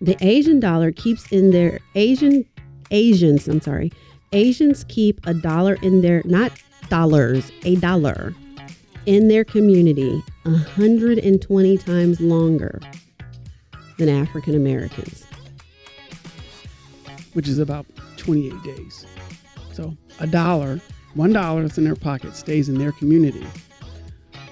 the Asian dollar keeps in their Asian Asians, I'm sorry, Asians keep a dollar in their not dollars, a dollar in their community 120 times longer than African Americans. which is about 28 days. So a dollar, one dollar that's in their pocket stays in their community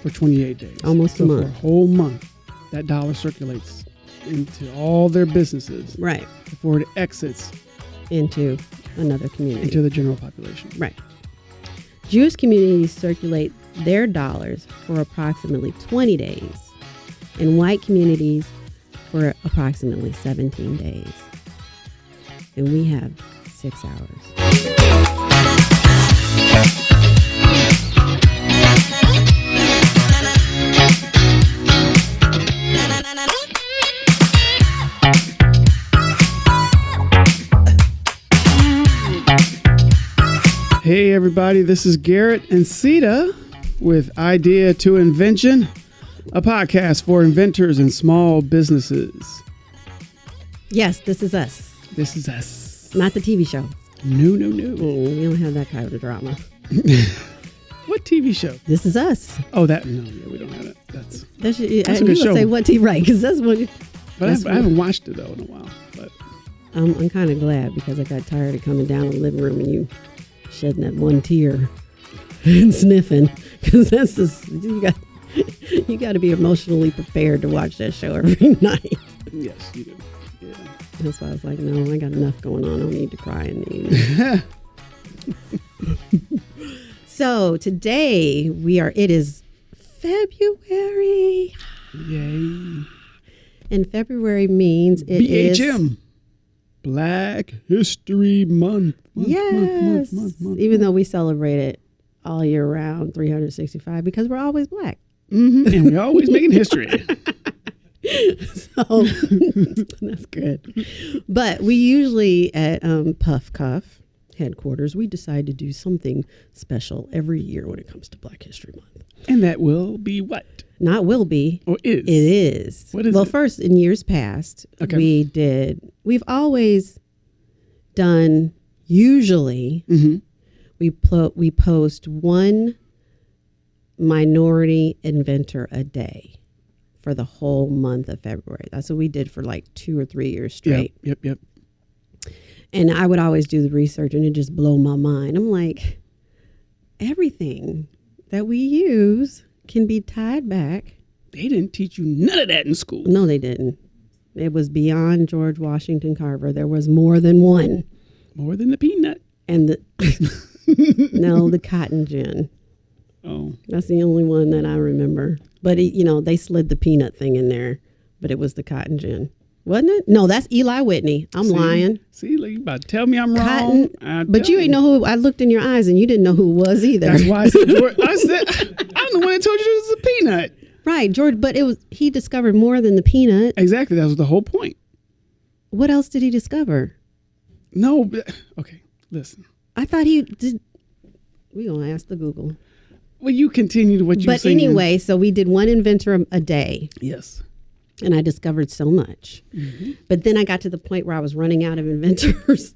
for 28 days. Almost a so For a whole month, that dollar circulates into all their businesses Right. before it exits Into another community. into the general population. Right. Jewish communities circulate their dollars for approximately 20 days, and white communities for approximately 17 days. And we have six hours. Hey, everybody, this is Garrett and Ceta with Idea to Invention, a podcast for inventors and small businesses. Yes, this is us, This is us. not the TV show. No, no, no. Mm, we don't have that kind of drama. What TV show? This is us. Oh, that, no, yeah, we don't have that. That's, That's a I, good you show. say what TV, right? Because that's what but That's I, I haven't watched it though in a while. But I'm, I'm kind of glad because I got tired of coming down the living room and you shedding that one tear and sniffing because that's just you got you got to be emotionally prepared to watch that show every night. yes, you do. Yeah. That's why I was like, no, I got enough going on. I don't need to cry in the evening. so today we are. It is February, Yay. and February means it is. BHM. Black History Month. Month, Yes. Month, month. Even though we celebrate it all year round, 365, because we're always black. Mhm, And we're always making history. So that's good. But we usually at um, Puff Cuff headquarters, we decide to do something special every year when it comes to Black History Month. and that will be what? Not will be. Or is? It is. What is well, it? first, in years past, Okay. we did, we've always done, usually, Mhm. we, plo- we post one minority inventor a day for the whole month of February. That's what we did for like two or three years straight. Yep, yep, yep. And I would always do the research and it just blow my mind. I'm like, everything that we use can be tied back They didn't teach you none of that in school. No, they didn't. It was beyond George Washington Carver. There was more than one. More than the peanut. And the no, the cotton gin. Oh, That's the only one that I remember. But it, you know, they slid the peanut thing in there, but it was the cotton gin, wasn't it? No, that's Eli Whitney. I'm see? lying. See, like, you about to tell me I'm Cotton, wrong. But you ain't know who. I looked in your eyes and you didn't know who it was either. That's why I said, I said, I'm the one that told you it was a peanut. right, George. But it was he discovered more than the peanut. Exactly. That was the whole point. What else did he discover? No, but, okay, listen. I thought he did. We gonna ask the Google. Well, you continue to what you but saying. anyway, so we did one inventor a- a day, Yes. and I discovered so much. Mm-hmm. But then I got to the point where I was running out of inventors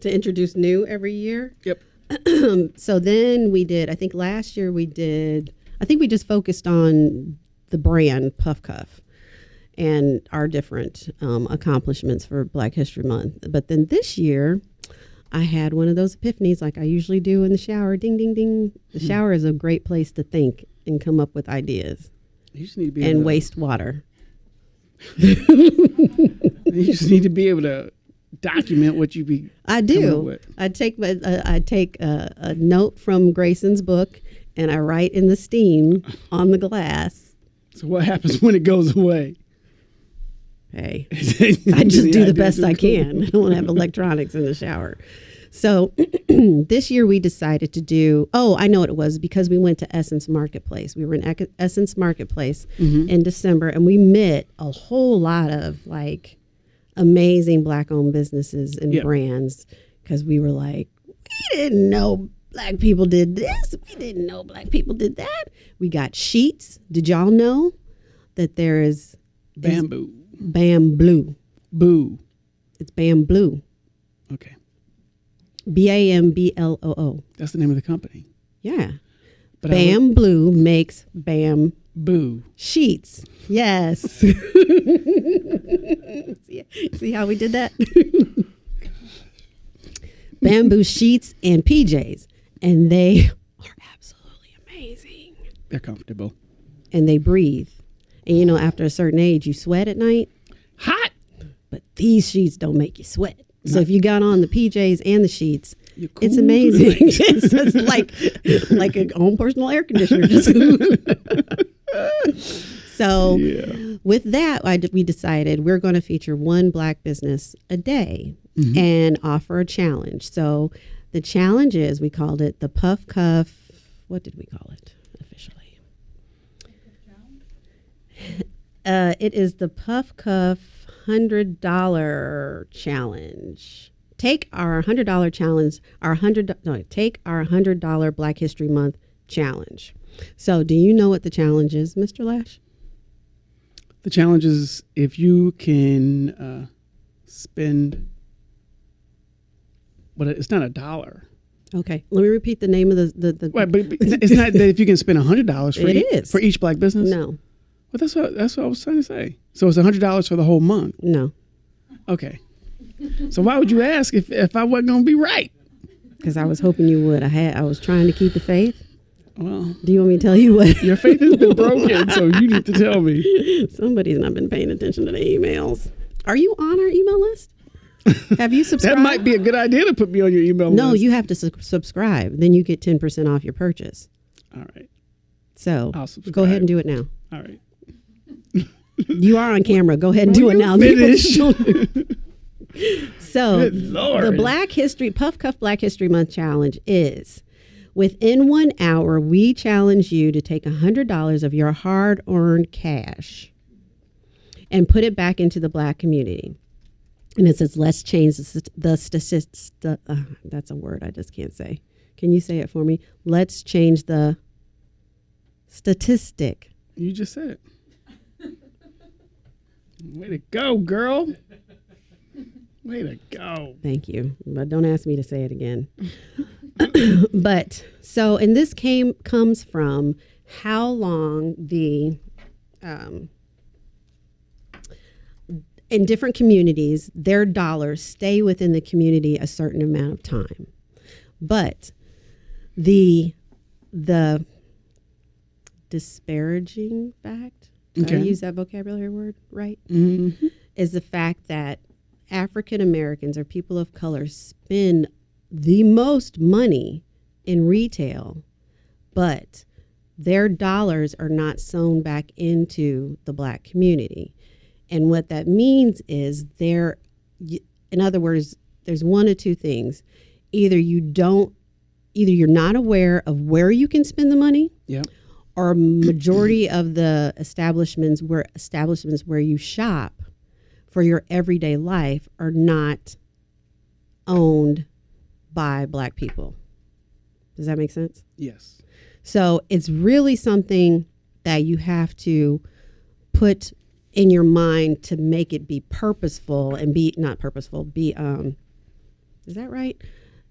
to introduce new every year. Yep. So then we did. I think last year we did. I think we just focused on the brand Puff Cuff and our different um, accomplishments for Black History Month. But then this year. I had one of those epiphanies like I usually do in the shower. Ding, ding, ding. The Hmm. shower is a great place to think and come up with ideas You just need to be able and to, waste water. You just need to be able to document what you be. I do. I take my, uh, I take a, a note from Grayson's book and I write in the steam on the glass. So what happens when it goes away? Hey, I just do the best I can. I don't have electronics in the shower. So this year we decided to do. Oh, I know what it was because we went to Essence Marketplace. We were in Essence Marketplace mm-hmm. in December, and we met a whole lot of like amazing black-owned businesses and Yeah. brands because we were like, we didn't know black people did this. We didn't know black people did that. We got sheets. Did y'all know that there is Bamboo. Bamboo? Boo. It's Bambloo. Okay. B A M B L O O. That's the name of the company. Yeah. But I would- Bambloo makes Bam Boo. sheets. Yes. see, see how we did that? Bamboo sheets and PJs. And they are absolutely amazing. They're comfortable. And they breathe. And you know, after a certain age, you sweat at night, these sheets don't make you sweat. So if you got on the PJs and the sheets, You're it's amazing. it's, it's like like a home personal air conditioner. So Yeah. with that, I d we decided we're going to feature one black business a day and offer a challenge. So the challenge is we called it the Puff Cuff. What did we call it officially? Uh, it is the Puff Cuff hundred dollar challenge. Take our hundred dollar challenge. Our hundred no, take our hundred dollar Black History Month challenge. So, do you know what the challenge is, Mr. Lash? The challenge is if you can uh, spend, but it's not a dollar. Okay, let me repeat the name of the the. the Right, but it's not that if you can spend hundred dollars for It each, is. for each black business. no, Well, that's what that's what I was trying to say. So it's hundred dollars for the whole month. no, Okay. So why would you ask if if I wasn't gonna be right? because I was hoping you would. I had. I was trying to keep the faith. Well, Do you want me to tell you what? your faith has been broken, so you need to tell me. Somebody's not been paying attention to the emails. Are you on our email list? Have you subscribed? That might be a good idea to put me on your email list. No, list. you have to su- subscribe. Then you get ten percent off your purchase. All right. So I'll go ahead and do it now. All right. You are on camera. Go ahead and do it now. finish? so the Black History Puff Cuff Black History Month challenge is within one hour we challenge you to take hundred dollars of your hard earned cash and put it back into the black community. And it says, let's change the statistics. Uh, that's a word I just can't say. Can you say it for me? Let's change the statistic. You just said it. Way to go, girl. Way to go. Thank you. But don't ask me to say it again. but so, and this came comes from how long the um, in different communities their dollars stay within the community a certain amount of time. But the the disparaging fact, did I use that vocabulary word right? hmm is the fact that African Americans or people of color spend the most money in retail, but their dollars are not sewn back into the black community. And what that means is there, in other words, there's one of two things. Either you don't, either you're not aware of where you can spend the money, Yep. Or majority of the establishments where establishments where you shop for your everyday life are not owned by black people. Does that make sense? Yes. So it's really something that you have to put in your mind to make it be purposeful and be not purposeful, be um is that right?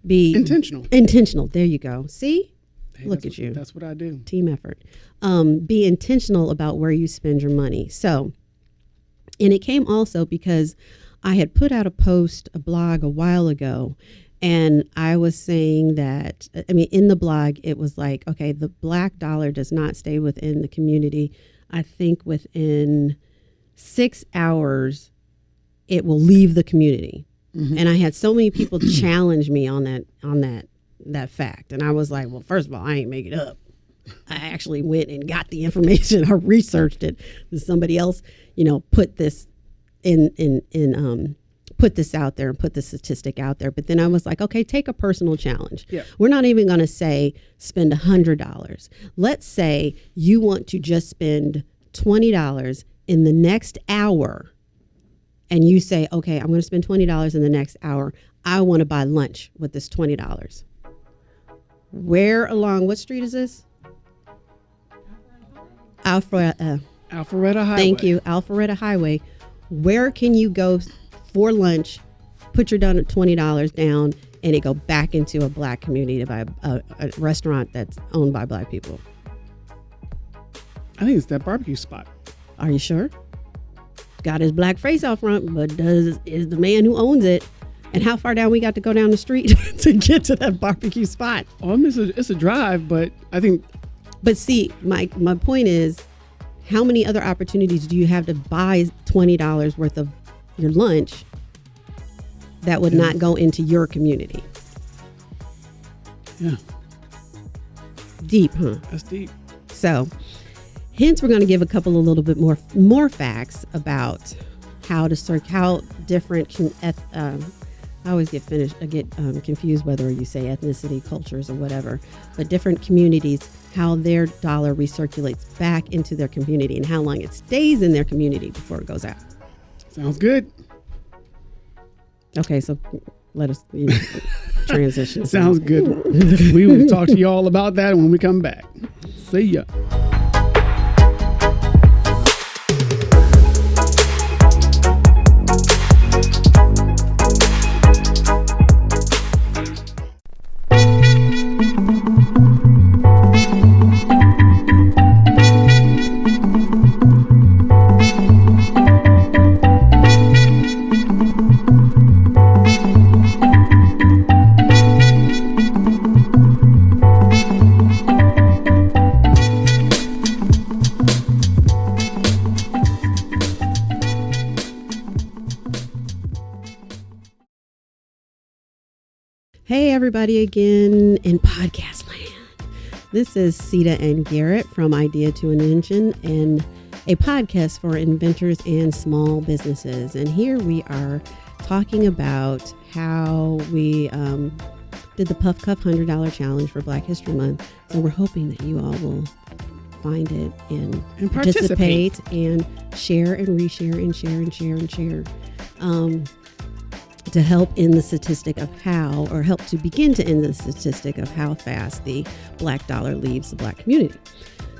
Be Intentional. intentional. There you go. See? Hey, Look at what- you. That's what I do. team effort. Um, be intentional about where you spend your money. So, and it came also because I had put out a post, a blog a while ago, and I was saying that, I mean, in the blog, it was like, okay, the black dollar does not stay within the community. I think within six hours, it will leave the community. And I had so many people challenge me on that on that that fact, and I was like, well, first of all, I ain't make it up. I actually went and got the information. I researched it. Somebody else, you know, put this in in in um put this out there and put the statistic out there. But then I was like, okay, take a personal challenge. Yeah. We're not even going to say spend a hundred dollars. Let's say you want to just spend twenty dollars in the next hour, and you say, okay, I'm going to spend twenty dollars in the next hour. I want to buy lunch with this twenty dollars. Where along what street is this? Alpha. Uh, Alpharetta Highway. Thank you, Alpharetta Highway. Where can you go for lunch, put your down twenty dollars down, and it go back into a black community to by a, a restaurant that's owned by black people. I think it's that barbecue spot. Are you sure? Got his black face out front, but does is the man who owns it? And how far down we got to go down the street to get to that barbecue spot? Oh, it's a, it's a drive, but I think. But see, my my point is, how many other opportunities do you have to buy twenty dollars worth of your lunch that would yeah. not go into your community? Yeah. Deep, huh? That's deep. So, hence, we're going to give a couple of little bit more more facts about how to search how different um, I always get finished, I get um, confused whether you say ethnicity, cultures, or whatever, but different communities, how their dollar recirculates back into their community and how long it stays in their community before it goes out. Sounds good. Okay, so let us you know, transition. Sounds good. we will talk to you all about that when we come back. See ya. Everybody again in podcast land. This is Ceta and Garrett from Idea to Invention and a podcast for inventors and small businesses. And here we are talking about how we um, did the Puff Cuff $100 challenge for Black History Month. So we're hoping that you all will find it and, and participate and share and reshare and share and share and share. Um, to help in the statistic of how, or help to begin to end the statistic of how fast the black dollar leaves the black community.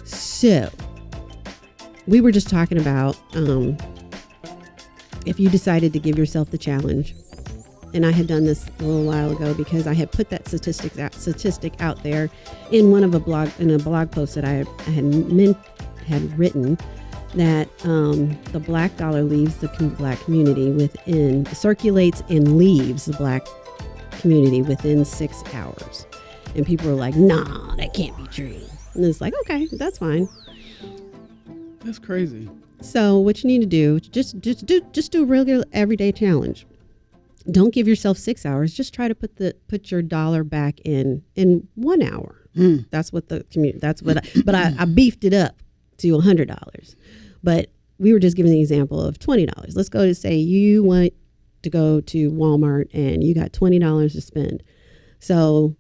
So, we were just talking about um, if you decided to give yourself the challenge, and I had done this a little while ago because I had put that statistic out, statistic out there in one of a blog in a blog post that I, I had meant, had written that um, the black dollar leaves the black community within, circulates and leaves the black community within six hours. And people are like, nah, that can't be true. And it's like, okay, that's fine. That's crazy. So what you need to do, just just do just do a regular everyday challenge. Don't give yourself six hours. Just try to put the put your dollar back in in one hour. Mm. That's what the community. That's what. I, but I, I beefed it up to a hundred dollars. But we were just giving the example of $20. Let's go to say you want to go to Walmart and you got $20 to spend. So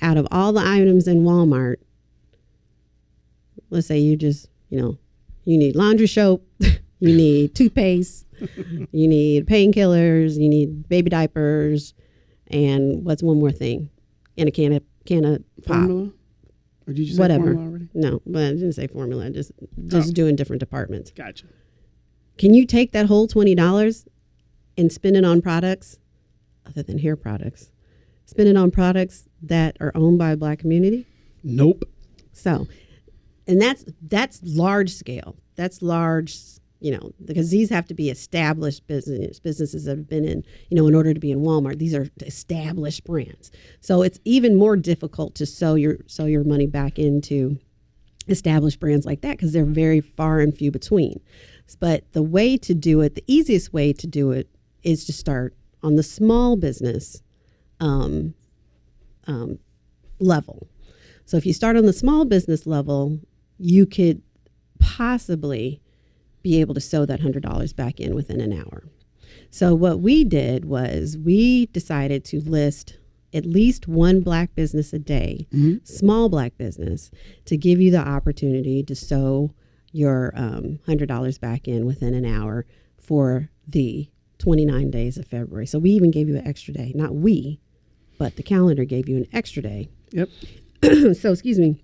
out of all the items in Walmart, let's say you just, you know, you need laundry soap, you need toothpaste, you need painkillers, you need baby diapers, and what's one more thing? And a can of can of pop. Formula? Or did you say Whatever. already? No, but I didn't say formula. Just oh. just oh. doing different departments. Gotcha. Can you take that whole twenty dollars and spend it on products other than hair products? Spend it on products that are owned by a black community? Nope. So, and that's that's large scale. That's large you know, because these have to be established business businesses that have been in, you know, in order to be in Walmart. These are established brands. So it's even more difficult to sell your sell your money back into established brands like that because they're very far and few between. But the way to do it, the easiest way to do it is to start on the small business um, um, level. So if you start on the small business level, you could possibly be able to sew that $100 back in within an hour. So, what we did was we decided to list at least one black business a day, mm-hmm. small black business, to give you the opportunity to sew your um, $100 back in within an hour for the 29 days of February. So, we even gave you an extra day. Not we, but the calendar gave you an extra day. Yep. so, excuse me.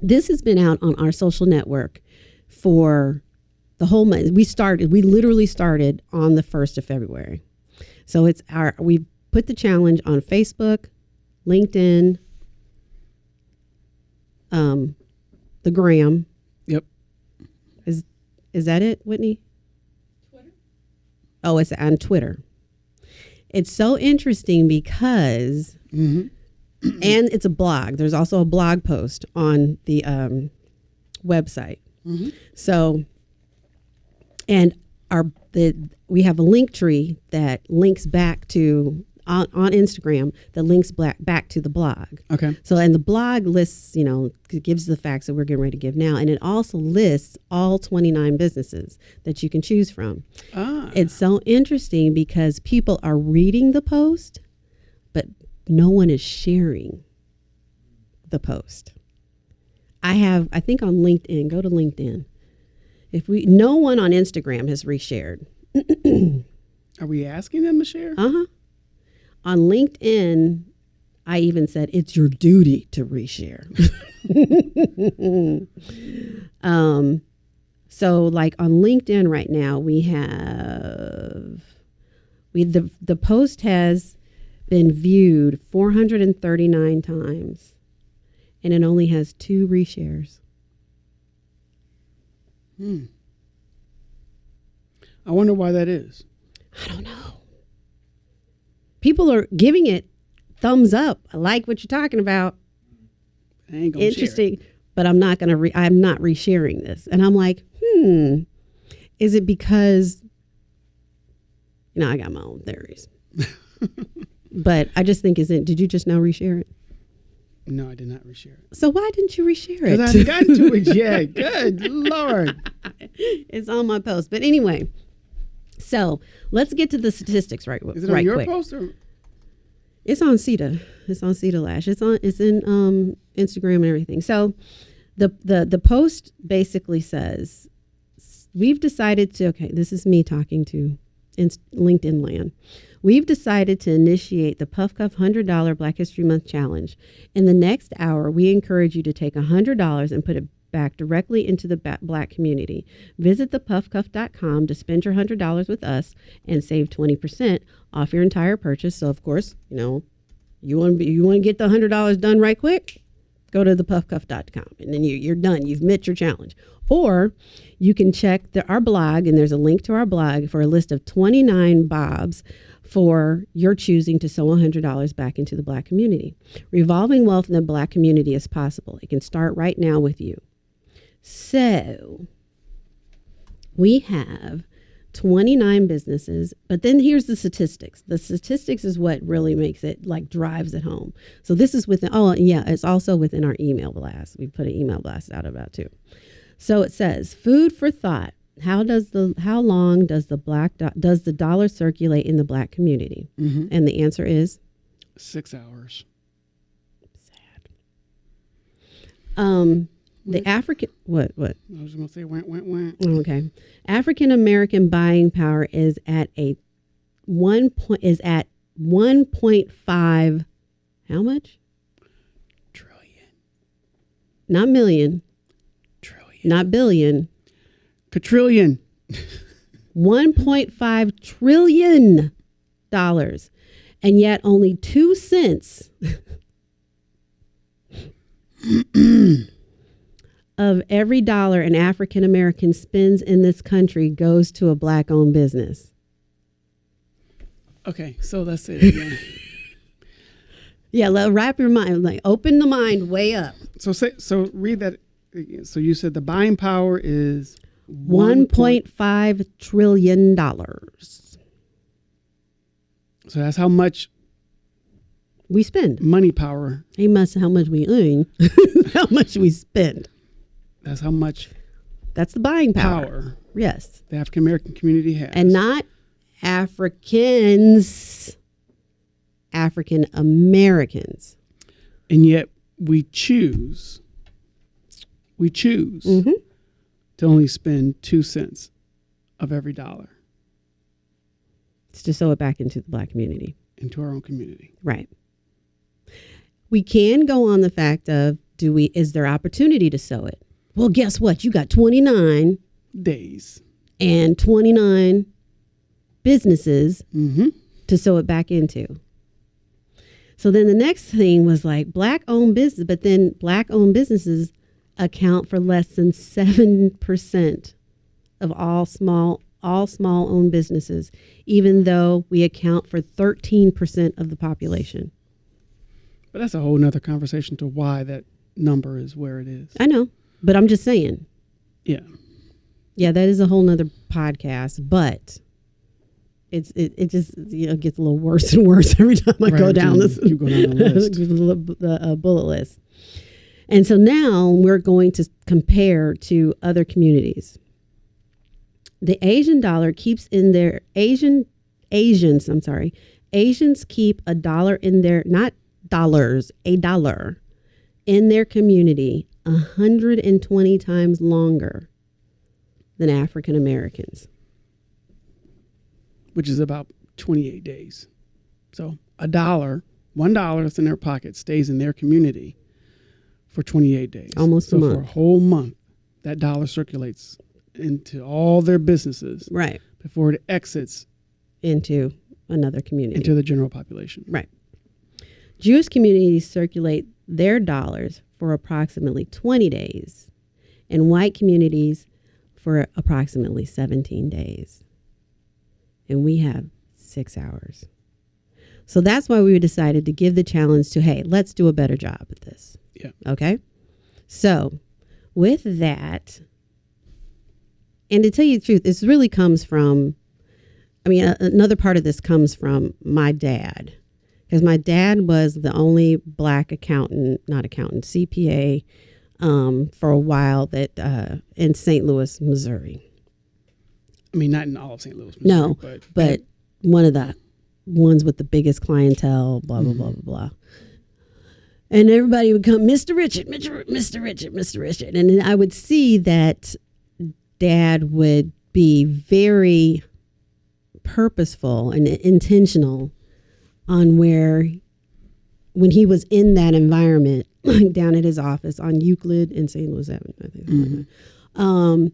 This has been out on our social network for the whole month. We started. We literally started on the first of February. So it's our. We put the challenge on Facebook, LinkedIn, um, the Gram. Yep. Is is that it, Whitney? Twitter. Oh, it's on Twitter. It's so interesting because, Mm-hmm. and it's a blog. There's also a blog post on the um, website. Mhm. So, and our the we have a link tree that links back to on, on Instagram that links back back to the blog. Okay. So, and the blog lists, you know, gives the facts that we're getting ready to give now, and it also lists all 29 businesses that you can choose from. Ah. It's so interesting because people are reading the post, but no one is sharing the post. I have, I think on LinkedIn, go to LinkedIn. If we, no one on Instagram has reshared. Are we asking them to share? Uh huh. On LinkedIn, I even said it's your duty to reshare. um, so like on LinkedIn right now, we have we the the post has been viewed 439 times, and it only has two reshares. Hmm. I wonder why that is. I don't know. People are giving it thumbs up. I like what you're talking about. I ain't gonna share interesting but i'm not gonna re- i'm not resharing this and i'm like hmm is it because you know i got my own theories but i just think is it did you just now reshare it No, I did not reshare it. so why didn't you reshare it? Because I gotten to it yet. Good lord. it's on my post but anyway so let's get to the statistics right Is it right on your quick post or It's on Ceta. It's on Ceta Lash. It's on. It's in um, Instagram and everything. So, the the the post basically says we've decided to. Okay, this is me talking to Inst- LinkedIn land. We've decided to initiate the Puff Cuff hundred dollar Black History Month challenge. In the next hour, we encourage you to take hundred dollars and put it back directly into the black community. Visit thepuffcuff.com to spend your $100 with us and save 20% off your entire purchase. So of course, you know, you want to you want to get the $100 done right quick? Go to thepuffcuff.com and then you you're done. You've met your challenge. Or you can check the, our blog and there's a link to our blog for a list of 29 bobs for your choosing to sow $100 back into the black community. Revolving wealth in the black community is possible. It can start right now with you. So we have 29 businesses, but then here's the statistics. The statistics is what really makes it like drives it home. So this is within, oh, yeah, it's also within our email blast. We put an email blast out about too. So it says food for thought. How does the how long does the black do, does the dollar circulate in the black community? Mhm. And the answer is six hours? um the African what what I was gonna say went went went. Okay. African American buying power is at a one point is at one point five how much? Trillion. Not million. Trillion. not billion. Quadrillion. One point five trillion dollars. And yet only two cents of every dollar an African American spends in this country goes to a black owned business. Okay, so that's it. Again. Yeah, let, wrap your mind, like open the mind way up. so say so read that. So you said the buying power is One point five trillion dollars So that's how much we spend. money power. Hey, must how much we earn, how much we spend. That's how much That's the buying power. power Yes, the African American community has. and not Africans, African Americans. and yet we choose. We choose Mhm. To only spend two cents of every dollar It's to sow it back into the black community. into our own community. Right. We can go on the fact of do we is there opportunity to sew it? Well, guess what? You got 29 Days. and 29 businesses Mm-hmm. to sew it back into. So then the next thing was like black owned business, but then black owned businesses account for less than 7% of all small all small owned businesses, even though we account for 13% of the population. But that's a whole nother conversation to why that number is where it is. I know, but I'm just saying. Yeah. Yeah, that is a whole nother podcast, but it's it, it just you know gets a little worse and worse every time I go down this you go down the list. the, uh, bullet list. And so now we're going to compare to other communities. The Asian dollar keeps in their Asian Asians, I'm sorry, Asians keep a dollar in their not dollars, a dollar in their community 120 times longer than African Americans. Which is about 28 days. So a dollar, one dollar that's in their pocket stays in their community for 28 days. Almost a so for a whole month, that dollar circulates into all their businesses Right. before it exits Into another community. into the general population. Right. Jewish communities circulate their dollars for approximately 20 days, and white communities for approximately 17 days. And we have six hours. So that's why we decided to give the challenge to hey, let's do a better job at this. Yeah. Okay. So, with that, and to tell you the truth, this really comes from, I mean, a- another part of this comes from my dad. Because my dad was the only black accountant, not accountant, CPA um, for a while that uh, in St. Louis, Missouri. I mean, not in all of St. Louis, Missouri, No, but but one of the ones with the biggest clientele, blah, blah, blah, blah, blah. And everybody would come, Mr. Richard, Mr. Mr. Richard, Mr. Richard. And I would see that dad would be very purposeful and intentional on where, when he was in that environment, down at his office on Euclid in St. Louis Avenue, I think. that. Um,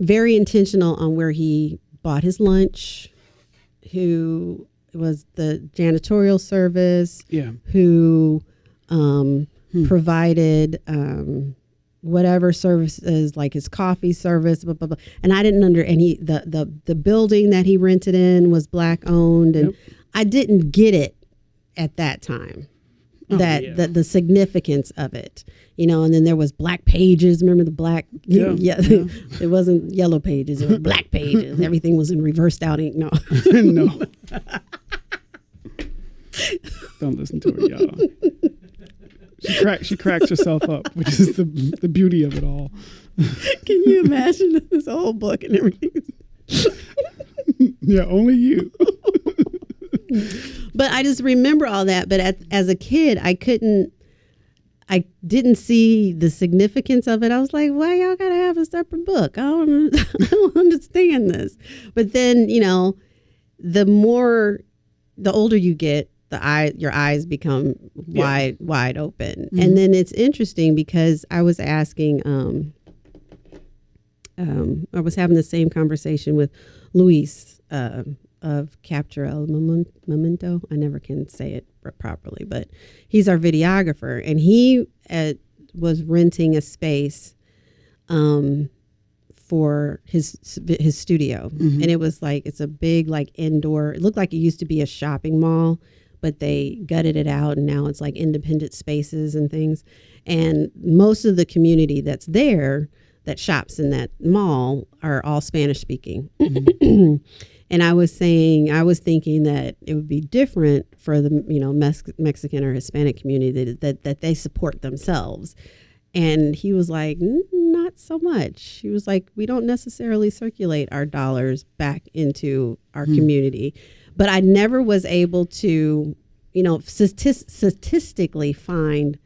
very intentional on where he bought his lunch, who was the janitorial service, yeah, who um, provided um, whatever services like his coffee service, blah, blah, blah. And I didn't under and he the the the building that he rented in was black owned, and Yep. I didn't get it at that time. Oh, that yeah. the, the significance of it, you know, and then there was black pages. Remember the black? Yeah, yeah. yeah. it wasn't yellow pages; it was black pages. Everything was in reversed out ink. No, no. Don't listen to her, y'all. She cracks. She cracks herself up, which is the the beauty of it all. can you imagine this whole book and everything? Yeah, only you. But I just remember all that. But at, as a kid, I couldn't. I didn't see the significance of it. I was like, "Why y'all gotta have a separate book? I don't, I don't understand this." But then, you know, the more, the older you get, the eye, your eyes become wide, wide open. And then it's interesting because I was asking, um, um, I was having the same conversation with Luis uh, of Capture El Momen- Momento. I never can say it properly, but he's our videographer, and he uh, was renting a space um, for his his studio, and it was like it's a big like indoor. It looked like it used to be a shopping mall, but they gutted it out, and now it's like independent spaces and things. And most of the community that's there that shops in that mall are all Spanish speaking. and I was saying, I was thinking that it would be different for the you know Mex- Mexican or Hispanic community that, that that they support themselves. And he was like, not so much. He was like, we don't necessarily circulate our dollars back into our hmm. community. But I never was able to, you know, statis- statistically find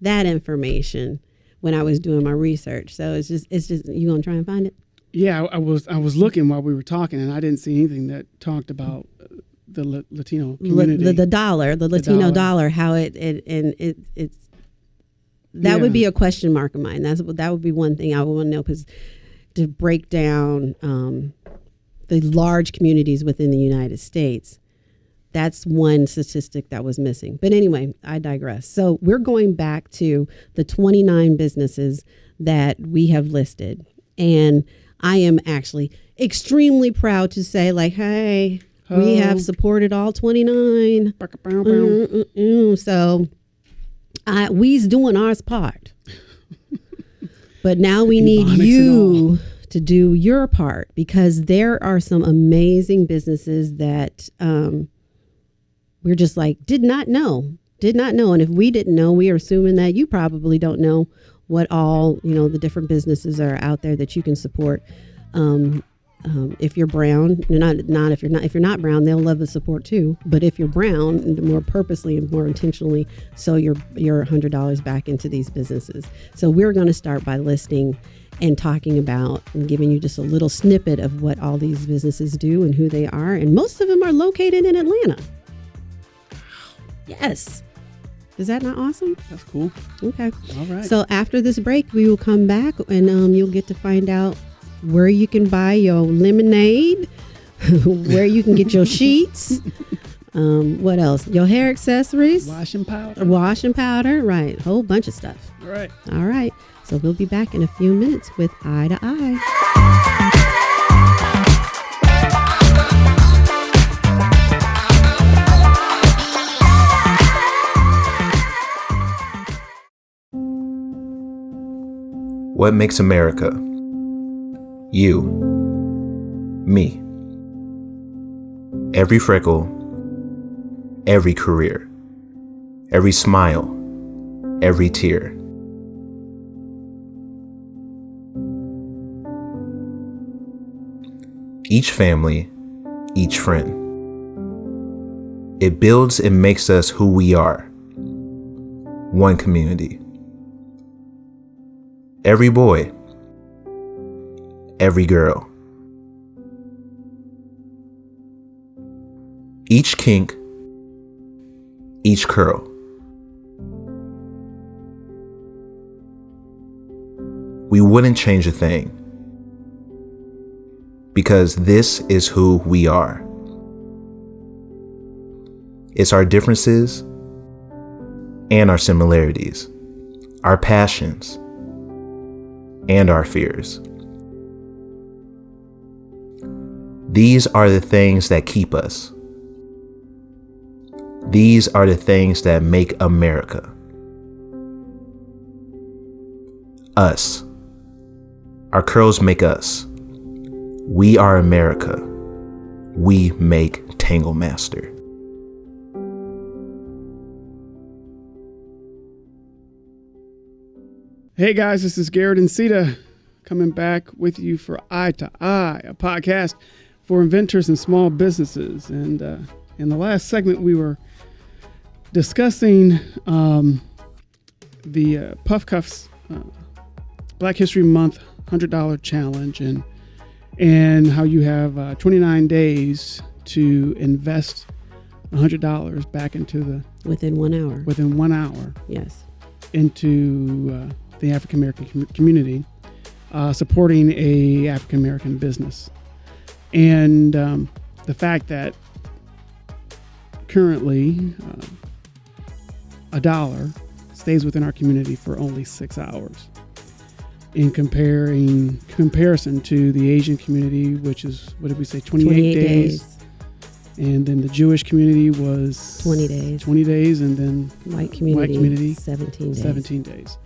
that information when I was doing my research. So it's just, it's just, you gonna try and find it? Yeah, I, I was I was looking while we were talking, and I didn't see anything that talked about uh, the La- Latino La- community. the, the dollar, the Latino dollar. dollar. how it, it and it, it's that would be a question mark of mine. That's that would be one thing I would want to know because to break down um, the large communities within the United States. That's one statistic that was missing. But anyway, I digress. So we're going back to the 29 businesses that we have listed. And I am actually extremely proud to say, like, hey, we have supported all 29. Mm-mm-mm. So I, we's doing our part. but now we need you to do your part because there are some amazing businesses that um, we're just like, did not know, did not know. And if we didn't know, we are assuming that you probably don't know what all, you know, the different businesses are out there that you can support. Um, um, if you're brown, not not if you're not if you're not brown, they'll love the support too. But if you're brown, more purposely and more intentionally, sow your your hundred dollars back into these businesses. So we're going to start by listing and talking about and giving you just a little snippet of what all these businesses do and who they are. And most of them are located in Atlanta. Yes. Is that not awesome? That's cool. Okay. All right. So after this break, we will come back and um, you'll get to find out where you can buy your lemonade, where you can get your sheets. Um, what else? Your hair accessories, washing powder. washing powder, right? Whole bunch of stuff. All right. All right. So we'll be back in a few minutes with Eye to Eye. What makes America? You. Me. Every freckle, every career, every smile, every tear. Each family, each friend. It builds and makes us who we are. One community. Every boy, every girl. Each kink, each curl. We wouldn't change a thing because this is who we are. It's our differences and our similarities, our passions and our fears. These are the things that keep us. These are the things that make America. Us. Our curls make us. We are America. We make Tangle Master. Hey guys, this is Garrett and Ceta coming back with you for Eye to Eye, a podcast for inventors and small businesses. And uh, in the last segment, we were discussing um, the uh, Puff Cuffs uh, Black History Month $100 challenge and and how you have uh, 29 days to invest $100 back into the Within one hour. within one hour Yes. into uh, the African American com- community, uh, supporting a African American business, and um, the fact that currently uh, a dollar stays within our community for only six hours. In comparing comparison to the Asian community, which is what did we say, 28, 28 days, days. and then the Jewish community was 20 days. 20 days, and then White community. white community, 17 days. 17 days.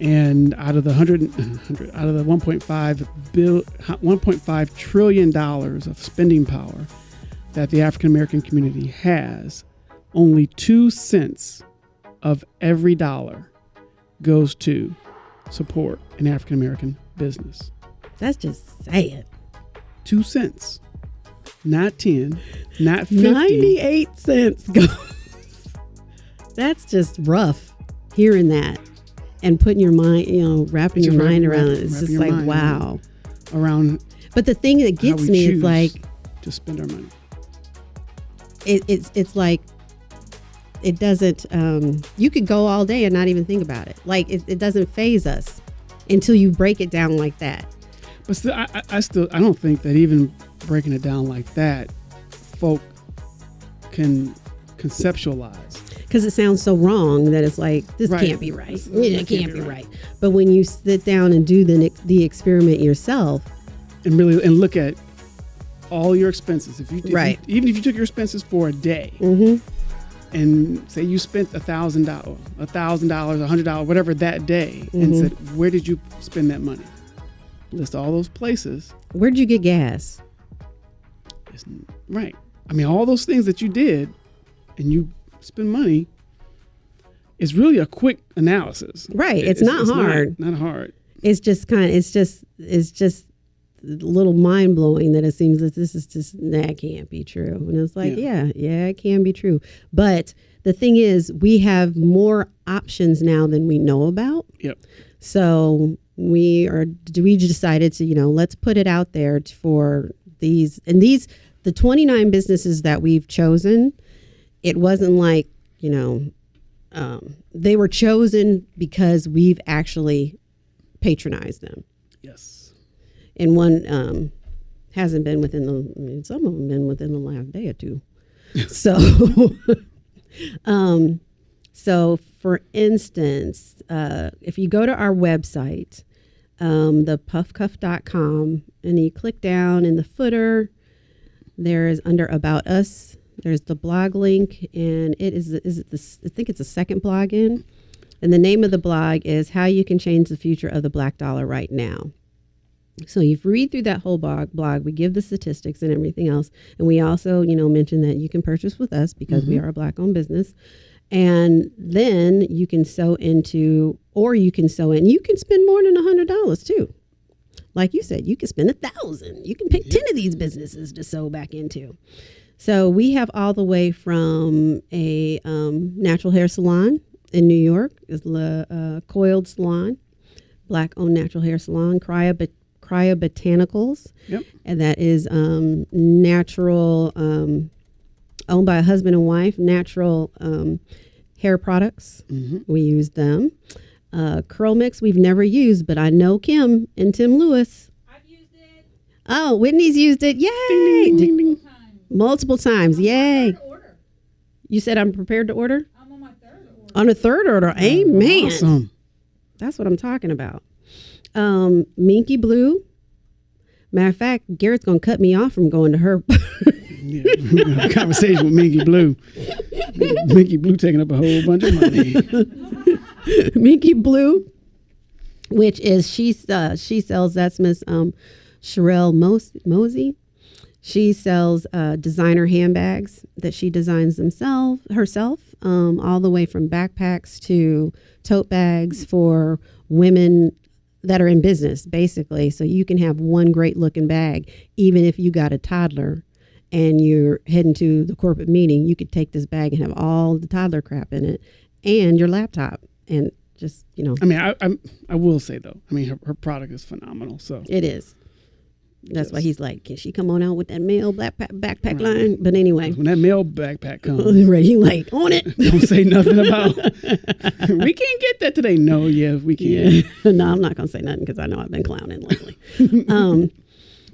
And out of the 100, 100 out of the 1.5 bill 1.5 trillion dollars of spending power that the African American community has, only 2 cents of every dollar goes to support an African American business. That's just sad. 2 cents. Not 10, not 50. 98 cents goes. That's just rough hearing that and putting your mind, you know, wrapping your mind wrap- around it. It's just like, wow. around But the thing that gets me is like, to spend our money. it, it's it's like it doesn't um you could go all day and not even think about it like it, it doesn't phase us until you break it down like that But still, I, I- I still I don't think that even breaking it down like that, folk can conceptualize. Because it sounds so wrong that it's like this Right. can't be right. This- Yeah, it can't be right. But when you sit down and do the the experiment yourself, and really and look at all your expenses. If you, if you- Right. even if you took your expenses for a day mm-hmm. and say you spent a thousand dollars, a thousand dollars, a hundred dollars, whatever that day, and Mhm. said where did you spend that money? List all those places. where'd you get gas? It's, right. I mean, all those things that you did, and you spend money. Is really a quick analysis. Right. It's not hard. Not, hard. It's just kind of it's just it's just a little mind blowing that it seems that this is just that can't be true. And it's like, yeah, yeah, it can be true. But the thing is, we have more options now than we know about. Yep. So we are we decided to you know let's put it out there for these and these the 29 businesses that we've chosen. It wasn't like you know um, they were chosen because we've actually patronized them, Yes. and one um, hasn't been within the. I mean, some of them been within the last day or two. so, um, so for instance, uh, if you go to our website, um, the puffcuff.com, and you click down in the footer, there is under About Us, there's the blog link, and it is, is it this, I think it's the second blog in. And the name of the blog is How You Can Change the Future of the Black Dollar Right Now. So you've read through that whole blog, blog, we give the statistics and everything else. And we also, you know, mention that you can purchase with us because we mm-hmm. are a black owned business. And then you can sew into, or you can sew in, you can spend more than a hundred dollars too. Like you said, you can spend a thousand. You can pick 10 of these businesses to sew back into. So we have all the way from a um, natural hair salon in New York, is La uh, Coiled Salon, black owned natural hair salon, Cryo, Cryo Botanicals, Yep. and that is um, natural, um, owned by a husband and wife, natural um, hair products. We use them. Uh, Curl Mix, we've never used, but I know Kim and Tim Lewis. I've used it Oh, Whitney's used it. Yay! Ding, ding. times. Multiple times. Yay. Order. You said I'm prepared to order? I'm on my third order. On a third order. Amen. Awesome. That's what I'm talking about. Um, Minky Blue. Matter of fact, Garrett's gonna cut me off from going to her. Yeah, we're gonna have a conversation with Minky Blue. Minky Blue taking up a whole bunch of money. Minky Blue, which is she uh, she sells that's Miss um, Sherelle Mos- Mosey. She sells uh, designer handbags that she designs themselves herself, um, all the way from backpacks to tote bags for women that are in business, basically. So you can have one great looking bag, even if you got a toddler and you're heading to the corporate meeting. You could take this bag and have all the toddler crap in it, and your laptop, and just you know, I mean, I, I I will say though, I mean, her, her product is phenomenal. So it is. That's why he's like, can she come on out with that male backpack backpack line? But anyway, when that male backpack comes, right, he like on it. don't say nothing about. we can't get that today. No, yeah, we can. Yeah. no, I'm not gonna say nothing because I know I've been clowning lately. um,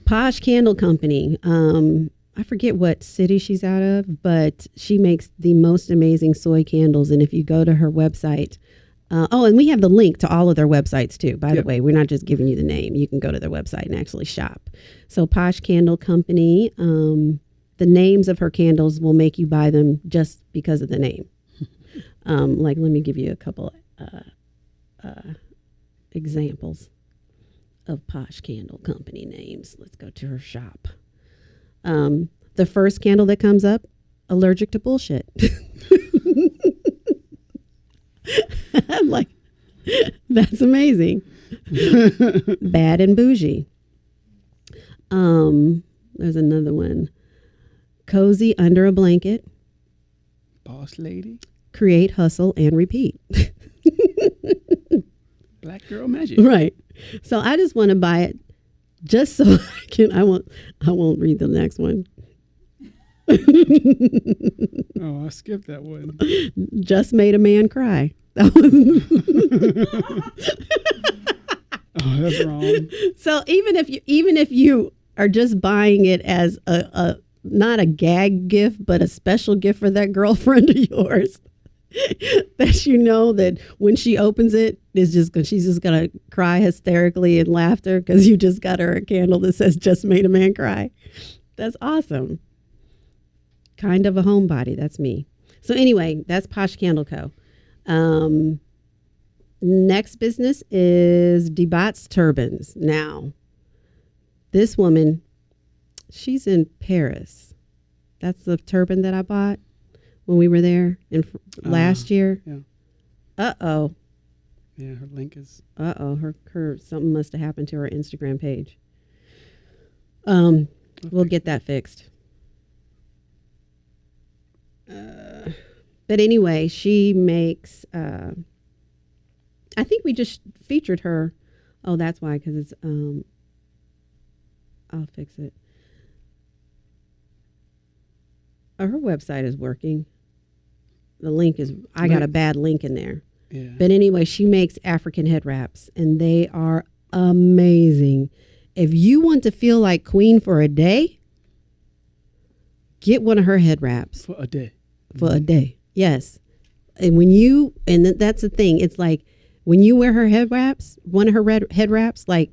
Posh Candle Company. Um, I forget what city she's out of, but she makes the most amazing soy candles. And if you go to her website, uh, oh, and we have the link to all of their websites too. By Yep. the way, we're not just giving you the name; you can go to their website and actually shop. So, Posh Candle Company. Um, the names of her candles will make you buy them just because of the name. Um, like, let me give you a couple examples of Posh Candle Company names. Let's go to her shop. Um, the first candle that comes up, allergic to bullshit. I'm like, that's amazing. Bad and bougie. Um, there's another one. Cozy under a blanket. Boss lady, Create, hustle, and repeat. black girl magic. Right. So I just want to buy it just so I can I won't I won't read the next one. Oh, I skipped that one. Just made a man cry. That was Oh, that's wrong. So even if you even if you are just buying it as a, a not a gag gift, but a special gift for that girlfriend of yours, that you know that when she opens it, it, is just she's just gonna cry hysterically in laughter because you just got her a candle that says "Just made a man cry." That's awesome. Kind of a homebody. That's me. So anyway, that's Posh Candle Co. Um, next business is Debat's Turbans. Now, this woman, she's in Paris. That's the turban that I bought when we were there in fr- last year. yeah. Uh oh. Yeah, her link is. Uh oh. Her her something must have happened to her Instagram page. Um, we'll get that fixed. Uh, but anyway, she makes. Uh, I think we just featured her. Oh, that's why, because it's. Um, I'll fix it. Oh, her website is working. The link is. I got a bad link in there. Yeah. But anyway, she makes African head wraps, and they are amazing. If you want to feel like queen for a day, get one of her head wraps For a day. For a day. Yes. And when you, and th- that's the thing, it's like when you wear her head wraps, one of her red head wraps, like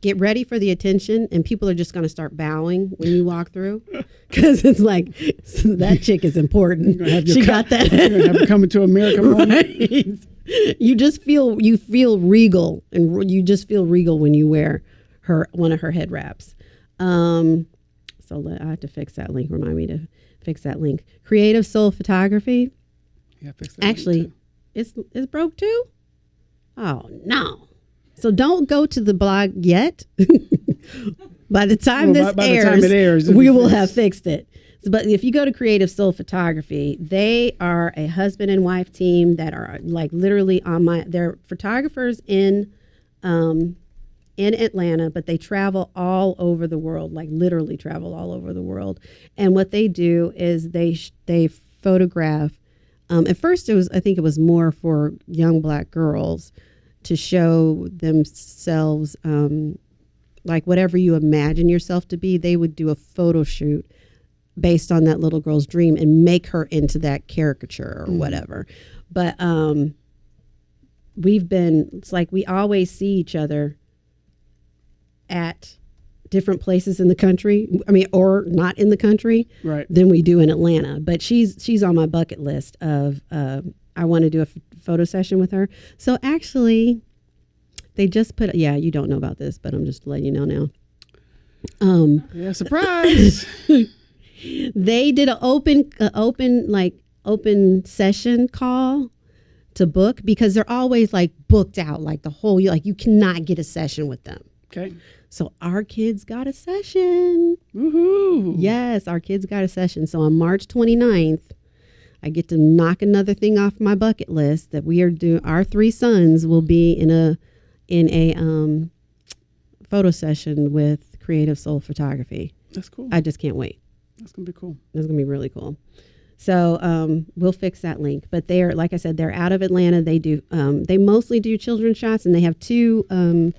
get ready for the attention, and people are just going to start bowing when you walk through. Because it's like, that chick is important. have She got that. You're gonna have her coming to America. Right. you just feel you feel regal and you just feel regal when you wear her one of her head wraps um so let, i have to fix that link remind me to fix that link. Creative soul photography. Yeah, fix that link, actually it's it's broke too? Oh no. So don't go to the blog yet. By the time Well, this by- by airs, time airs, we will fixed. have fixed it. But if you go to creative soul photography they are a husband and wife team that are like literally on my they're photographers in um in Atlanta, but they travel all over the world, like literally travel all over the world. And what they do is they sh- they photograph. Um, at first, it was I think it was more for young black girls to show themselves, um, like whatever you imagine yourself to be. They would do a photo shoot based on that little girl's dream and make her into that caricature or whatever. But um, we've been it's like we always see each other at different places in the country. I mean, or not in the country Right. than we do in Atlanta. But she's she's on my bucket list of uh, I want to do a f- photo session with her. So actually, they just put yeah. You don't know about this, but I'm just letting you know now. Um, Yeah, surprise. they did an open uh, open like open session call to book because they're always like booked out like the whole like you cannot get a session with them. okay. So our kids got a session. Woohoo. Yes, our kids got a session. So on March 29th, I get to knock another thing off my bucket list that we are doing. Our three sons will be in a in a um, photo session with Creative Soul Photography. That's cool. I just can't wait. That's gonna be cool. That's gonna be really cool. So um, we'll fix that link. But they're like I said, they're out of Atlanta. They do um, they mostly do children's shots, and they have two um,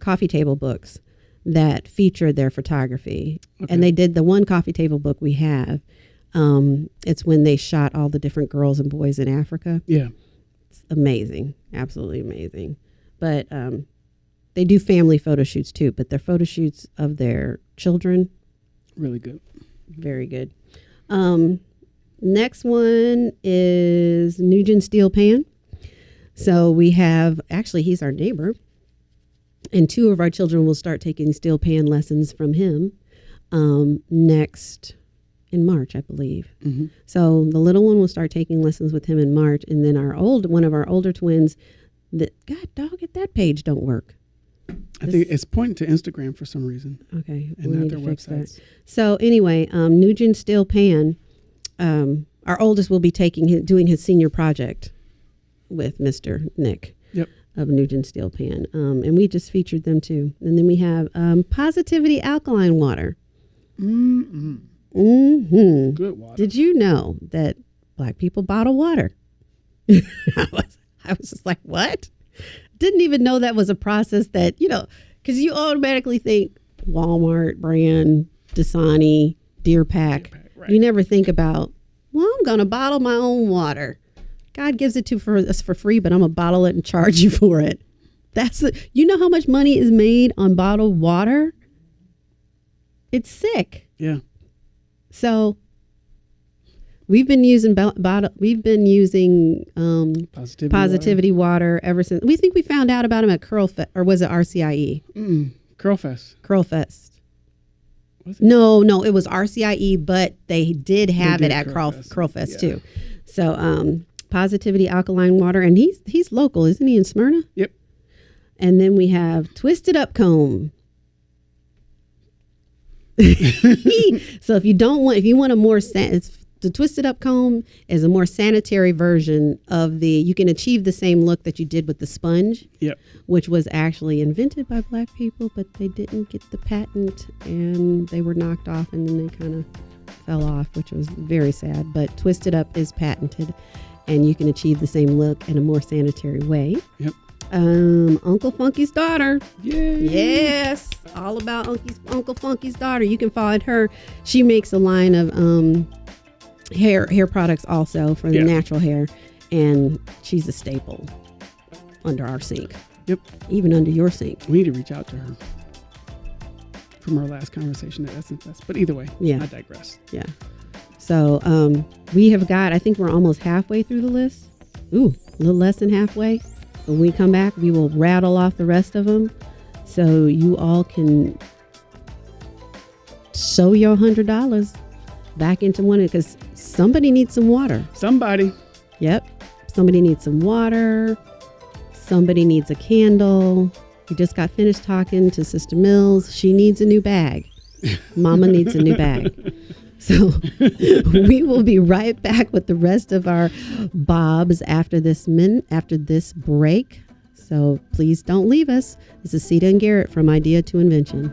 coffee table books that featured their photography. Okay. And they did the one coffee table book we have. Um, it's when they shot all the different girls and boys in Africa. Yeah. It's amazing, absolutely amazing. But um, they do family photo shoots too. But their photo shoots of their children Really good. very good. Um, next one is Nugent Steel Pan. So we have actually he's our neighbor, and two of our children will start taking steel pan lessons from him um, next in March, I believe. Mhm. So the little one will start taking lessons with him in March, and then our old one of our older twins. That God dog it that page don't work. I think it's pointing to Instagram for some reason Okay, and we not their fix that. websites. So anyway, um, Nugent Steel Pan, um, our oldest will be taking his, doing his senior project with Mr. Nick. Of Nugent Steel Pan, um, and we just featured them too. And then we have um, Positivity Alkaline Water. Mm-mm. hmm Good water. Did you know that black people bottle water? I was, I was just like, what? didn't even know that was a process that you know because you automatically think Walmart brand, Dasani, Deer Park. Park, right. You never think about well, I'm gonna bottle my own water. God gives it to for us for free, but I'm gonna bottle it and charge you for it. That's the, you know how much money is made on bottled water. It's sick. Yeah. So we've been using bo- bottle. We've been using um, Positivity. positivity water. ever since. We think we found out about them at Curl Fe- or was it RCIE? Mm, Curlfest. Curl Fest. Was it? No, no, it was RCIE, but they did have did it at Curl Curl Curl Fest, Fest yeah. too. So um, positivity alkaline water, and he's he's local, isn't he in Smyrna? Yep. And then we have Twisted Up Comb. so if you don't want, if you want a more, san- the Twisted Up Comb is a more sanitary version of the. You can achieve the same look that you did with the sponge, Yep. which was actually invented by black people, but they didn't get the patent and they were knocked off, and then they kind of fell off, which was very sad. But Twisted Up is patented, and you can achieve the same look in a more sanitary way. Yep. Um, Uncle Funky's daughter. Yay. Yes, all about Uncle's, Uncle Funky's daughter. You can find her. She makes a line of um, hair hair products also for the Yeah. natural hair, and she's a staple under our sink. Yep. Even under your sink. We need to reach out to her from our last conversation at Essence Fest. But either way, Yeah. I digress. Yeah. So um, we have got. I think we're almost halfway through the list. Ooh, a little less than halfway. When we come back, we will rattle off the rest of them, so you all can sow your hundred dollars back into one because somebody needs some water. Somebody. Yep. Somebody needs some water. Somebody needs a candle. We just got finished talking to Sister Mills. She needs a new bag. Mama needs a new bag. So we will be right back with the rest of our bobs after this min after this break. So please don't leave us. This is Ceta and Garrett from Idea to Invention.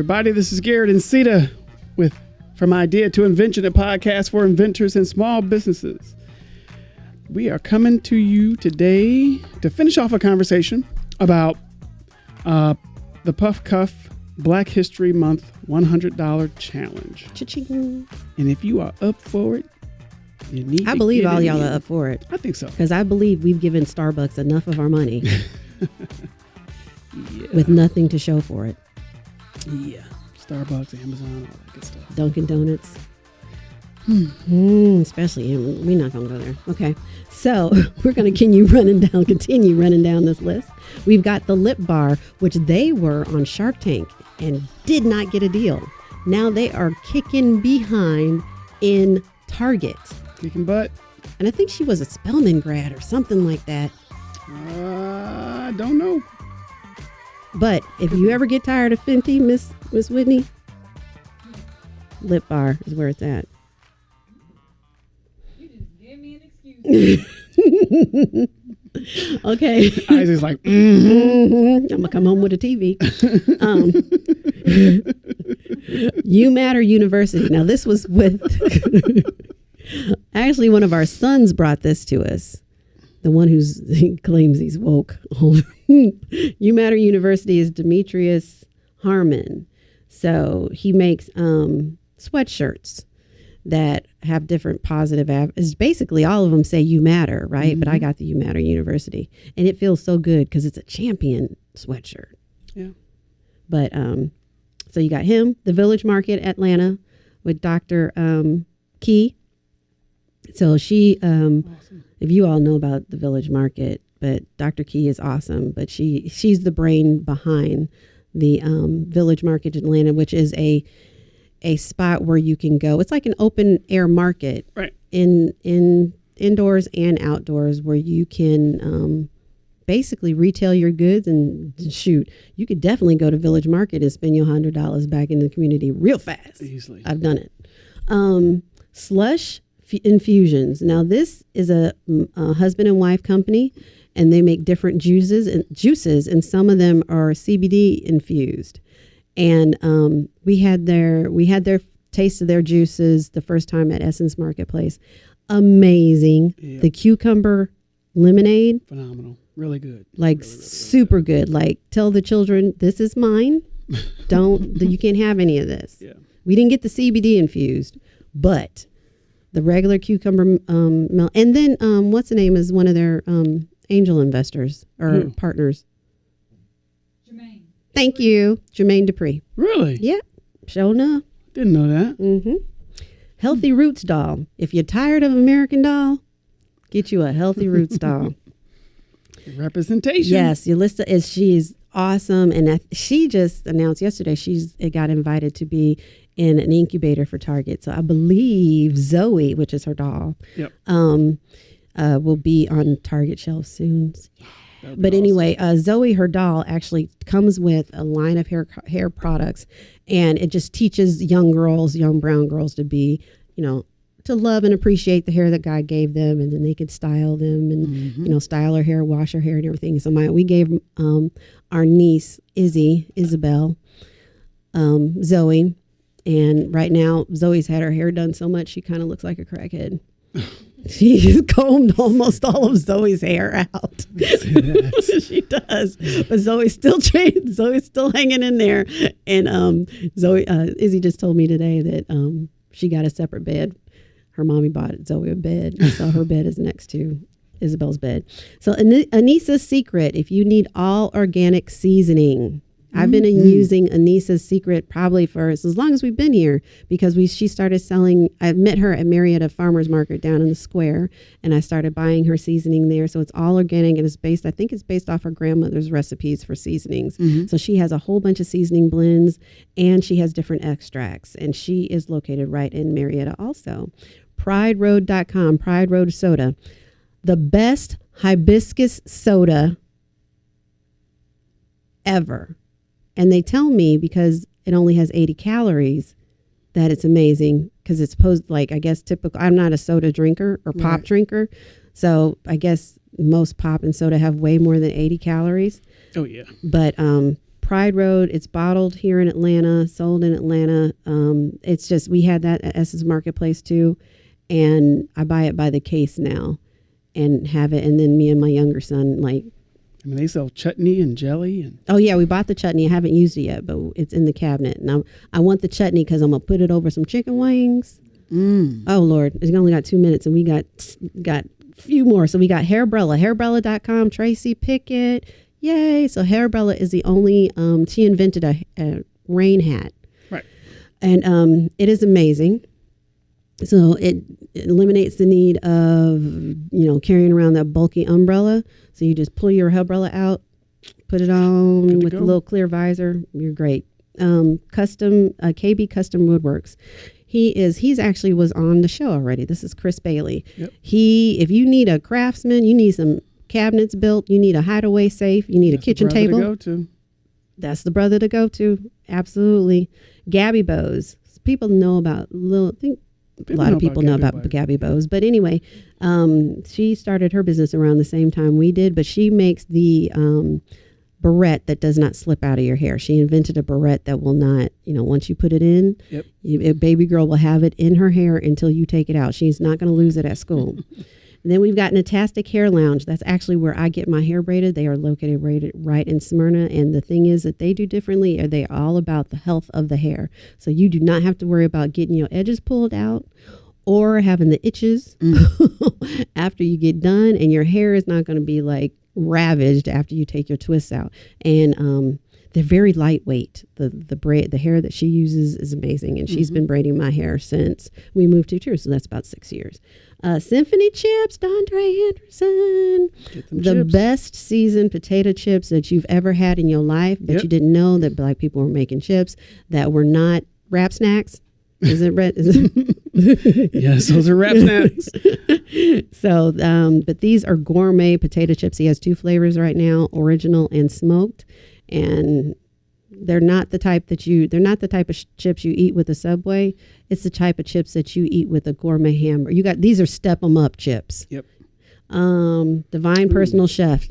Everybody, this is Garrett and Ceta with From Idea to Invention, a podcast for inventors and small businesses. We are coming to you today to finish off a conversation about uh, the Puff Cuff Black History Month $100 Challenge. Cha-ching. And if you are up for it, you need I believe all y'all are up for it I think so. because I believe we've given Starbucks enough of our money Yeah. with nothing to show for it. Yeah. Starbucks, Amazon, all that good stuff. Dunkin' Donuts. Hmm, especially we're not gonna go there. Okay, so we're gonna continue running down, continue running down this list. We've got the Lip Bar, which they were on Shark Tank and did not get a deal. Now they are kicking behind in Target, Kicking butt. and I think she was a Spelman grad or something like that. Uh, I don't know. But if you ever get tired of Fenty, Miss Miss Whitney, Lip Bar is where it's at. You just give me an excuse. Okay. Isaac's like, mm. hmm I'm gonna come home with a TV. Um, you Matter University. Now this was with actually one of our sons brought this to us. The one who's he claims he's woke. you Matter University is Demetrius Harmon. So he makes um, sweatshirts that have different positive av- it's basically all of them say you matter right but i got the you matter university and it feels so good because it's a champion sweatshirt Yeah. but um so you got him the village market atlanta with dr um key so she um if you all know about the village market but dr key is awesome but she she's the brain behind the um, Village Market in Atlanta, which is a a spot where you can go. It's like an open air market Right. in in indoors and outdoors where you can um, basically retail your goods and shoot. You could definitely go to Village Market and spend your hundred dollars back in the community real fast. Easily. I've done it. Um, slush infusions. Now this is a, mm, a husband and wife company, and they make different juices and juices, and some of them are CBD infused. And um, we had their we had their taste of their juices the first time at Essence Marketplace. Amazing. Yeah. The cucumber lemonade Phenomenal. Really good. like super good. Like tell the children this is mine. Don't you can't have any of this. Yeah. We didn't get the CBD infused, but the regular cucumber um, mel- and then um, what's the name is one of their um, angel investors or Who? partners. Jermaine. Thank you, Jermaine Dupri. Really? Yeah, show enough. Didn't know that. Mm-hmm. Healthy Roots doll. If you're tired of American Doll, get you a Healthy Roots doll. Representation. Yes, Yelitsa is she's awesome, and I, she just announced yesterday she's it got invited to be in an incubator for Target. So I believe Zoe, which is her doll, Yep. um, uh, will be on Target shelves soon. But awesome. anyway, uh, Zoe, her doll, actually comes with a line of hair hair products, and it just teaches young girls, young brown girls, to be, you know, to love and appreciate the hair that God gave them, and then they could style them and Mm-hmm. you know style her hair, wash her hair, and everything. So my we gave um, our niece Izzy, Isabel, um, Zoe, and right now Zoe's had her hair done so much she kind of looks like a crackhead. She's combed almost all of Zoe's hair out. she does, but Zoe's still trained. Zoe's still hanging in there. And um, Zoe, uh, Izzy just told me today that um, she got a separate bed. Her mommy bought Zoe a bed, so her bed is next to Isabel's bed. So Ani- Anissa's secret: if you need all organic seasoning. I've been mm-hmm. using Anissa's secret probably for as long as we've been here because we she started selling. I met her at Marietta Farmers Market down in the square, and I started buying her seasoning there. So it's all organic and it's based. I think it's based off her grandmother's recipes for seasonings. Mm-hmm. So she has a whole bunch of seasoning blends, and she has different extracts. And she is located right in Marietta also. PrideRoad.com, Pride Road Soda, the best hibiscus soda ever. And they tell me because it only has 80 calories that it's amazing because it's supposed like I guess typical I'm not a soda drinker or pop Right. drinker. So I guess most pop and soda have way more than 80 calories. Oh yeah. But um Pride Road, it's bottled here in Atlanta, sold in Atlanta. Um, it's just we had that at Essence Marketplace too, and I buy it by the case now, and have it. And then me and my younger son like I mean, they sell chutney and jelly and Oh yeah, we bought the chutney. I haven't used it yet, but it's in the cabinet. And I'm, I want the chutney because I'm gonna put it over some chicken wings. mm, Oh Lord, it's only got two minutes, and we got got few more. So we got Hairbrella, hairbrella.com, Tracy Pickett. Yay! So Hairbrella is the only. Um, she invented a, a rain hat, right. and um, it is amazing. So it, it eliminates the need of you know carrying around that bulky umbrella. So you just pull your umbrella out, put it on with go. a little clear visor. You're great. Um, custom uh, KB Custom Woodworks. He is. He's actually was on the show already. This is Chris Bailey. Yep. He. If you need a craftsman, you need some cabinets built. You need a hideaway safe. You need That's a kitchen brother to table go to. that's the brother to go to. Absolutely. Gabby Bows. People know about little I think a lot of people know about Bows. Gabby Bows. But anyway, um, she started her business around the same time we did, but she makes the um, barrette that does not slip out of your hair. She invented a barrette that will not, you know, once you put it in, Yep. you, a baby girl will have it in her hair until you take it out. She's not going to lose it at school. And then we've got Natastic Hair Lounge. That's actually where I get my hair braided. They are located right, right in Smyrna. And the thing is that they do differently. Are they are all about the health of the hair? So you do not have to worry about getting your edges pulled out or having the itches after you get done. And your hair is not going to be like ravaged after you take your twists out. And um, they're very lightweight. The the braid, the hair that she uses is amazing, and she's been braiding my hair since we moved to here, so that's about six years. Uh, Symphony Chips, Dondre Anderson. The chips. best seasoned potato chips that you've ever had in your life, but Yep. you didn't know that black people were making chips that were not Rap Snacks. Is it red? Is it? Yes, those are Rap Snacks. So, um, but these are gourmet potato chips. He has two flavors right now: original and smoked. And they're not the type that you. They're not the type of chips you eat with a Subway. It's the type of chips that you eat with a gourmet hamburger. You got these are step 'em up chips. Yep. Um, Divine Personal Chef.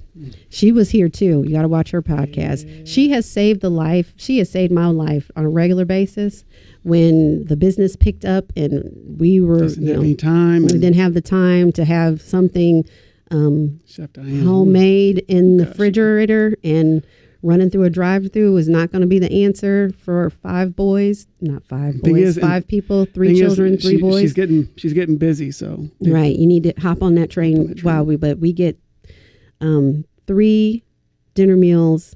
She was here too. You got to watch her podcast. She has saved the life. She has saved my life on a regular basis. When the business picked up and we were, Doesn't you know, time. we didn't have the time to have something um, homemade in the Gotcha. refrigerator and running through a drive-through is not going to be the answer for five boys not five boys is, five people three Thing is, children three she- boys She's getting she's getting busy, so right you need to hop on that train, on train. while we but we get um, three dinner meals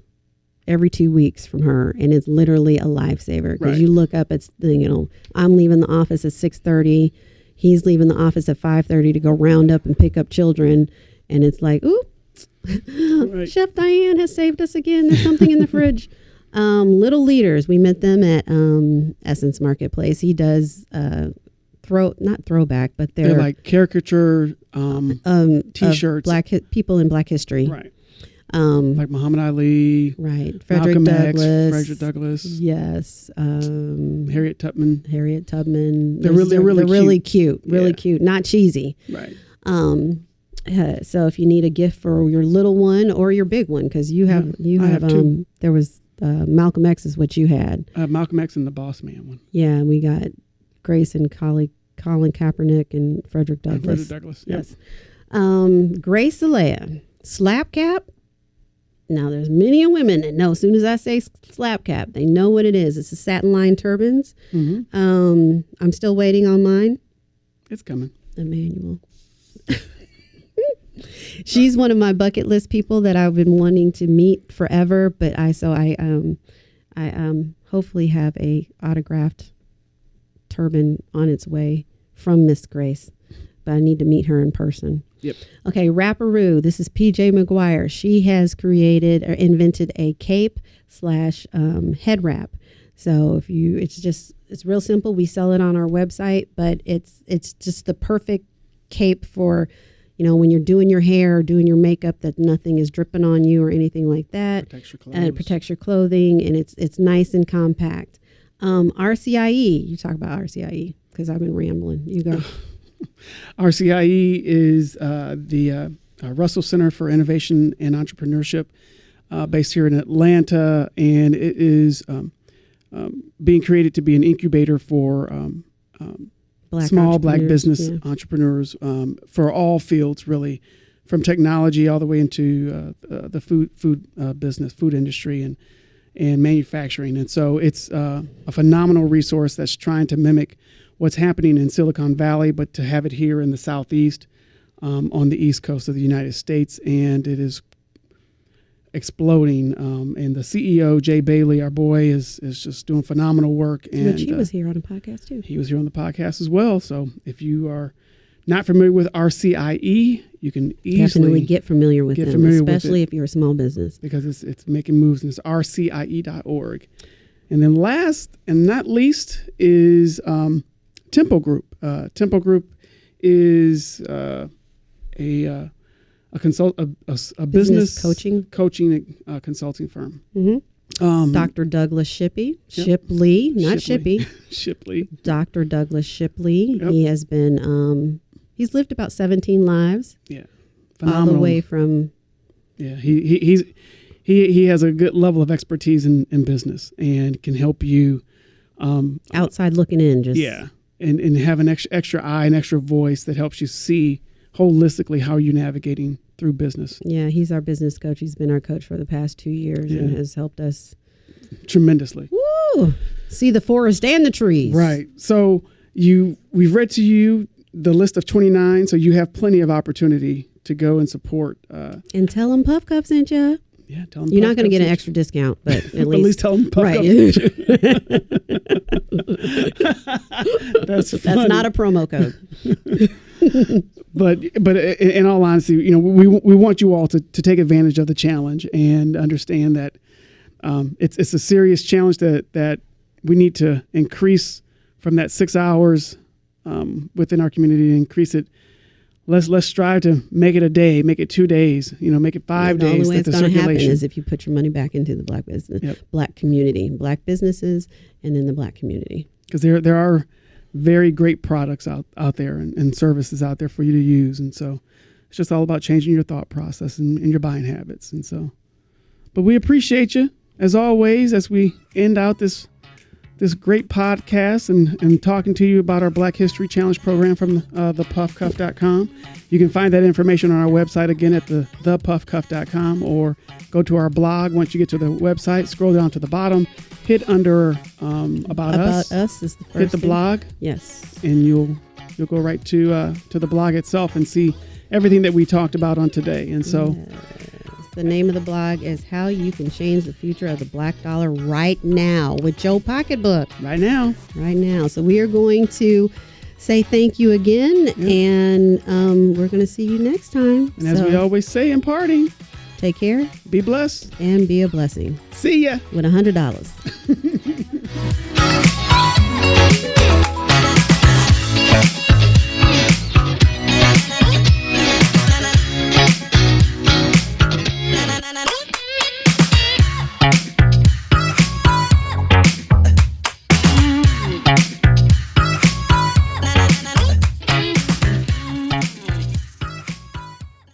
every two weeks from her and it's literally a lifesaver because Right. you look up it's the you know i'm leaving the office at 6.30 he's leaving the office at 5.30 to go round up and pick up children and it's like ooh Right. chef diane has saved us again there's something in the fridge um, little leaders we met them at um, essence marketplace he does uh, throw not throwback but they're, they're like caricature, um, um, T-shirts. black hi- people in black history right? um, Like Muhammad Ali, right frederick Malcolm douglass X, Frederick Douglass, yes um, Harriet Tubman. harriet tubman They're Those really- are- really they're really cute really Yeah. cute not cheesy Right. um, uh, so if you need a gift for your little one or your big one because you have Yeah, you have, have um there was uh, malcolm x is what you had Uh, Malcolm X and the Boss Man one. yeah and we got grace and colin, colin kaepernick and frederick douglass Frederick Douglass. Yep. Yes. Um, Grace Eleyae, slap cap. Now, there's many women that know as soon as I say slap cap, they know what it is. It's the satin line turbans. hmm Um, I'm still waiting on mine, It's coming. Emmanuel. She's one of my bucket list people that I've been wanting to meet forever, but I so I um I um hopefully have a autographed turban on its way from Miss Grace, but I need to meet her in person. Yep. Okay, Rapperoo. This is PJ McGuire. She has created or invented a cape slash um, head wrap. So if you, it's just it's real simple. We sell it on our website, but it's it's just the perfect cape for, you know, when you're doing your hair or doing your makeup, that nothing is dripping on you or anything like that Protects your and it protects your clothing and it's it's nice and compact. Um, RCIE, you talk about RCIE because I've been rambling. You go. RCIE is uh, the uh, uh, Russell Center for Innovation and Entrepreneurship, uh, based here in Atlanta, and it is um, um, being created to be an incubator for um, um, Black small black business yeah. entrepreneurs um, for all fields, really, from technology all the way into uh, uh, the food food uh, business, food industry, and and manufacturing. And so it's uh, a phenomenal resource that's trying to mimic what's happening in Silicon Valley, but to have it here in the Southeast, um, on the East Coast of the United States, and it is exploding. Um, and the CEO Jay Bailey, our boy, is is just doing phenomenal work. And Which he uh, was here on a podcast too. he was here on the podcast as well. So if you are not familiar with RCIE, you can easily Definitely get familiar with get them, familiar with especially it. if you're a small business. because it's it's making moves and it's rcie.org. And then last and not least is um, Tempo Group. Uh, Tempo Group is uh, a uh, a consult a, a a business, coaching. coaching uh, consulting firm. hmm Um, Dr. Douglas Shippey, Yep. Shipley, not Shipley. Shippey. Shipley. Dr. Douglas Shipley. Yep. He has been, um, he's lived about 17 lives, Yeah, all the way from Yeah, he, he he's he he has a good level of expertise in, in business and can help you. Um, outside looking in. Just yeah, and and have an extra extra eye, an extra voice that helps you see holistically how you're navigating through business. Yeah, he's our business coach. He's been our coach for the past two years and has helped us Tremendously, woo, see the forest and the trees. right? So you we've read to you the list of 29, so you have plenty of opportunity to go and support. Uh, And tell them Puff Cuff sent you. Yeah, tell them. You're not going to get an extra discount, but at least, At least tell them. Puff right. That's That's not a promo code. but but in all honesty, you know, we we want you all to, to take advantage of the challenge and understand that um, it's it's a serious challenge that that we need to increase from that six hours um, within our community. Increase it. Let's let's strive to make it a day, make it two days. You know, make it five the days. only way that it's going to happen is if you put your money back into the black business, Yep. black community, black businesses, and then the black community. because there there are very great products out out there and, and services out there for you to use, and so it's just all about changing your thought process and, and your buying habits, and so. But we appreciate you as always as we end out this this great podcast and, and talking to you about our Black History Challenge program from uh, thepuffcuff.com. You can find that information on our website again at the thepuffcuff.com or go to our blog. Once you get to the website, scroll down to the bottom, hit under um, about, About us us is the first hit the thing. blog Yes. and you'll you'll go right to uh, to the blog itself and see everything that we talked about on today and so The name of the blog is How You Can Change the Future of the Black Dollar Right Now with Joe Pocketbook. right now Right now. So we are going to say thank you again and um, we're going to see you next time. and as we always say in parting take care be blessed and be a blessing see ya with a $100.